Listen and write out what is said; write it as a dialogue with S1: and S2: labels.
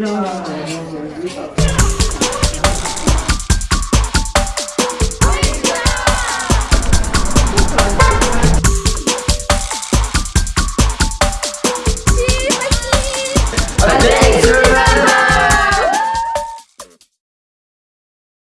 S1: 嗯。